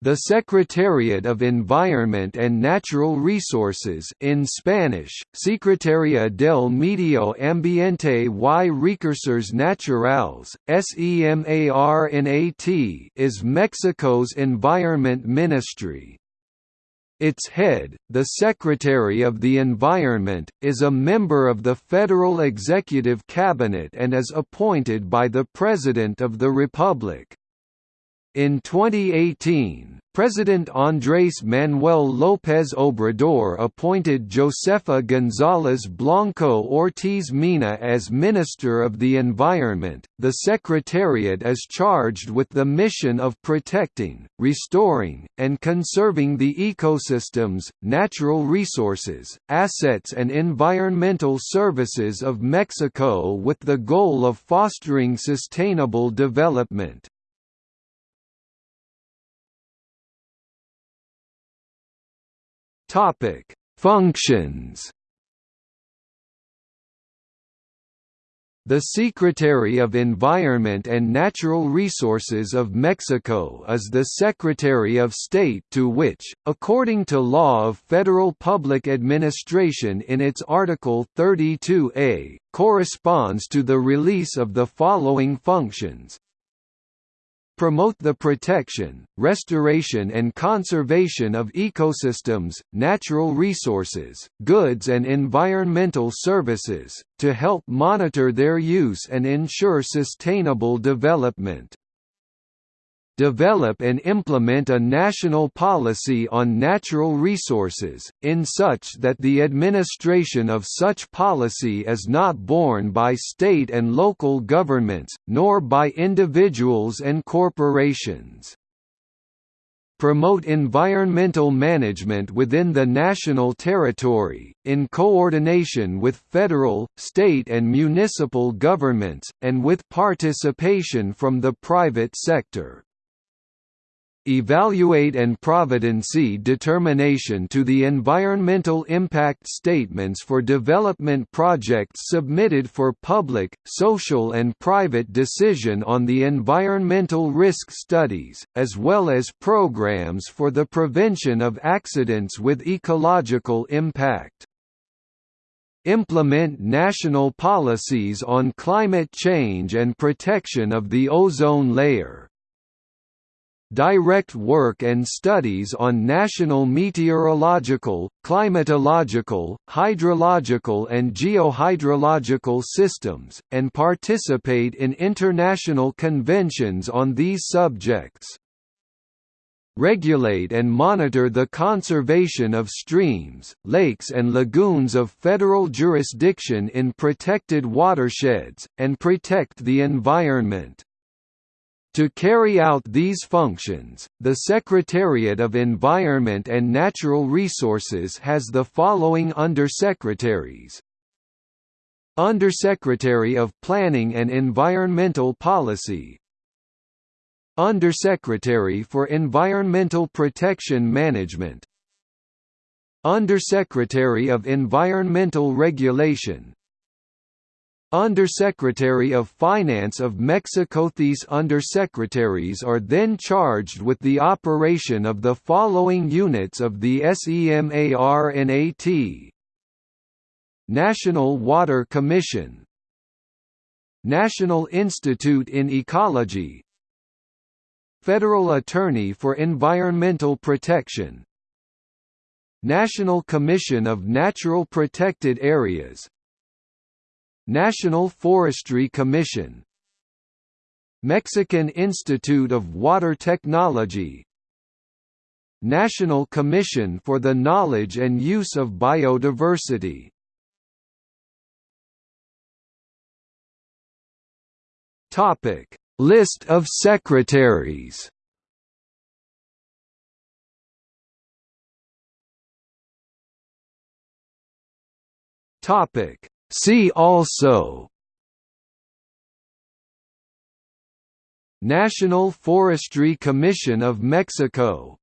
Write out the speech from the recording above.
The Secretariat of Environment and Natural Resources in Spanish, Secretaría del Medio Ambiente y Recursos Naturales, SEMARNAT is Mexico's environment ministry. Its head, the Secretary of the Environment, is a member of the Federal Executive Cabinet and is appointed by the President of the Republic. In 2018, President Andrés Manuel López Obrador appointed Josefa González Blanco Ortiz Mena as Minister of the Environment. The Secretariat is charged with the mission of protecting, restoring, and conserving the ecosystems, natural resources, assets, and environmental services of Mexico with the goal of fostering sustainable development. Topic: Functions. The Secretary of Environment and Natural Resources of Mexico is the Secretary of State to which, according to law of federal public administration in its Article 32A, corresponds to the release of the following functions promote the protection, restoration and conservation of ecosystems, natural resources, goods and environmental services, to help monitor their use and ensure sustainable development develop and implement a national policy on natural resources, in such that the administration of such policy is not borne by state and local governments, nor by individuals and corporations. Promote environmental management within the national territory, in coordination with federal, state and municipal governments, and with participation from the private sector evaluate and providency determination to the environmental impact statements for development projects submitted for public, social and private decision on the environmental risk studies, as well as programs for the prevention of accidents with ecological impact. Implement national policies on climate change and protection of the ozone layer direct work and studies on national meteorological, climatological, hydrological and geohydrological systems, and participate in international conventions on these subjects. Regulate and monitor the conservation of streams, lakes and lagoons of federal jurisdiction in protected watersheds, and protect the environment. To carry out these functions, the Secretariat of Environment and Natural Resources has the following undersecretaries. Undersecretary of Planning and Environmental Policy. Undersecretary for Environmental Protection Management. Undersecretary of Environmental Regulation Undersecretary of Finance of Mexico. These undersecretaries are then charged with the operation of the following units of the SEMARNAT National Water Commission. National Institute in Ecology. Federal Attorney for Environmental Protection. National Commission of Natural Protected Areas National Forestry Commission. Mexican Institute of Water Technology. National Commission for the Knowledge and Use of Biodiversity. List of secretaries. Topic See also National Forestry Commission of Mexico